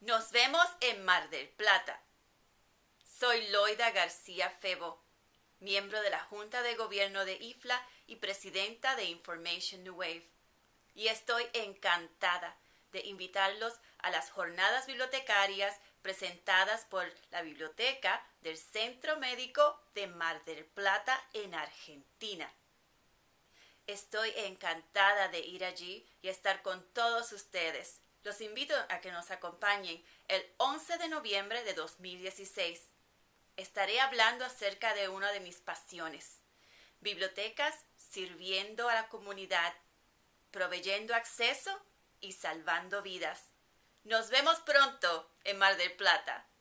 Nos vemos en Mar del Plata. Soy Loida García Febo, miembro de la Junta de Gobierno de IFLA y presidenta de Information New Wave. Y estoy encantada de invitarlos a las jornadas bibliotecarias presentadas por la Biblioteca del Centro Médico de Mar del Plata en Argentina. Estoy encantada de ir allí y estar con todos ustedes los invito a que nos acompañen el 11 de noviembre de 2016. Estaré hablando acerca de una de mis pasiones, bibliotecas sirviendo a la comunidad, proveyendo acceso y salvando vidas. Nos vemos pronto en Mar del Plata.